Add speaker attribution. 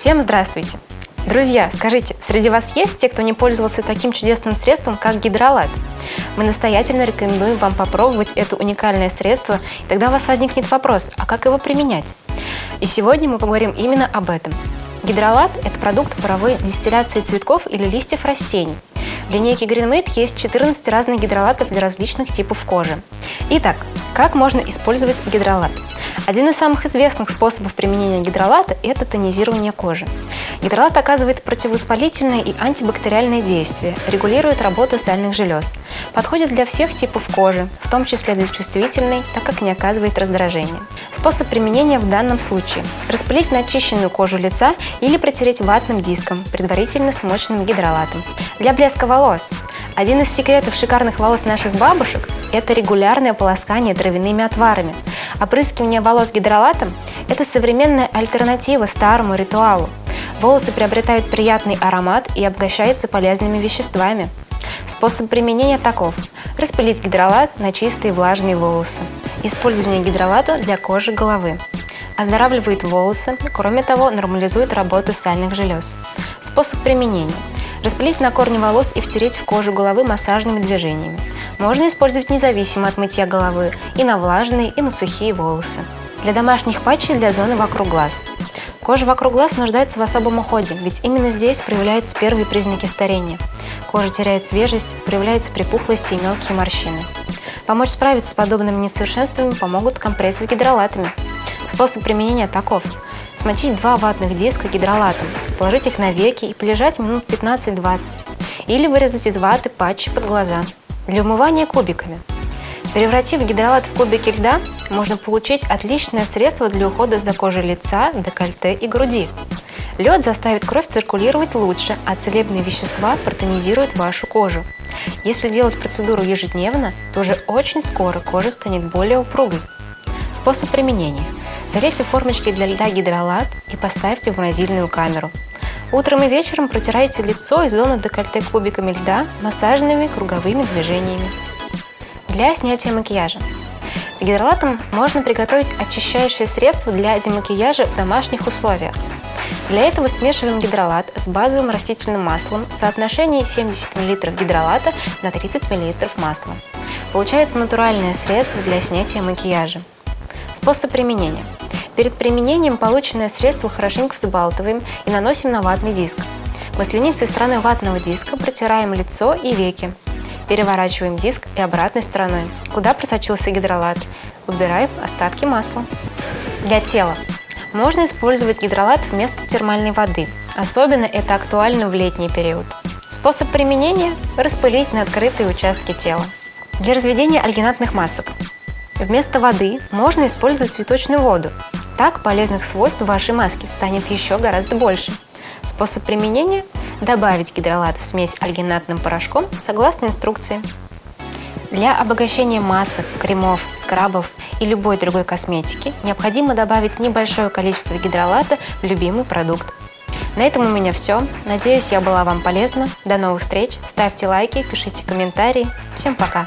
Speaker 1: Всем здравствуйте! Друзья, скажите, среди вас есть те, кто не пользовался таким чудесным средством, как гидролат? Мы настоятельно рекомендуем вам попробовать это уникальное средство, и тогда у вас возникнет вопрос, а как его применять? И сегодня мы поговорим именно об этом. Гидролат – это продукт паровой дистилляции цветков или листьев растений. В линейке GreenMate есть 14 разных гидролатов для различных типов кожи. Итак, как можно использовать гидролат? Один из самых известных способов применения гидролата – это тонизирование кожи. Гидролат оказывает противовоспалительное и антибактериальное действие, регулирует работу сальных желез, подходит для всех типов кожи, в том числе для чувствительной, так как не оказывает раздражения. Способ применения в данном случае – распылить на очищенную кожу лица или протереть ватным диском, предварительно смоченным гидролатом. Для блеска волос один из секретов шикарных волос наших бабушек – это регулярное полоскание травяными отварами. Опрыскивание волос гидролатом – это современная альтернатива старому ритуалу. Волосы приобретают приятный аромат и обогащаются полезными веществами. Способ применения таков – распылить гидролат на чистые влажные волосы. Использование гидролата для кожи головы. Оздоравливает волосы, кроме того, нормализует работу сальных желез. Способ применения – Распылить на корни волос и втереть в кожу головы массажными движениями. Можно использовать независимо от мытья головы и на влажные, и на сухие волосы. Для домашних патчей для зоны вокруг глаз. Кожа вокруг глаз нуждается в особом уходе, ведь именно здесь проявляются первые признаки старения. Кожа теряет свежесть, проявляются припухлости и мелкие морщины. Помочь справиться с подобными несовершенствами помогут компрессы с гидролатами. Способ применения таков – Смочить два ватных диска гидролатом, положить их на веки и полежать минут 15-20. Или вырезать из ваты патчи под глаза. Для умывания кубиками. Превратив гидролат в кубики льда, можно получить отличное средство для ухода за кожей лица, декольте и груди. Лед заставит кровь циркулировать лучше, а целебные вещества протонизируют вашу кожу. Если делать процедуру ежедневно, то уже очень скоро кожа станет более упругой. Способ применения – Залейте формочки для льда гидролат и поставьте в морозильную камеру. Утром и вечером протирайте лицо и зону декольте кубиками льда массажными круговыми движениями. Для снятия макияжа. С гидролатом можно приготовить очищающее средство для демакияжа в домашних условиях. Для этого смешиваем гидролат с базовым растительным маслом в соотношении 70 мл гидролата на 30 мл масла. Получается натуральное средство для снятия макияжа. Способ применения. Перед применением полученное средство хорошенько взбалтываем и наносим на ватный диск. Маслянистой стороной ватного диска протираем лицо и веки. Переворачиваем диск и обратной стороной, куда просочился гидролат. Убираем остатки масла. Для тела. Можно использовать гидролат вместо термальной воды. Особенно это актуально в летний период. Способ применения – распылить на открытые участки тела. Для разведения альгинатных масок. Вместо воды можно использовать цветочную воду. Так полезных свойств вашей маски станет еще гораздо больше. Способ применения – добавить гидролат в смесь альгинатным порошком согласно инструкции. Для обогащения масок, кремов, скрабов и любой другой косметики необходимо добавить небольшое количество гидролата в любимый продукт. На этом у меня все. Надеюсь, я была вам полезна. До новых встреч. Ставьте лайки, пишите комментарии. Всем пока!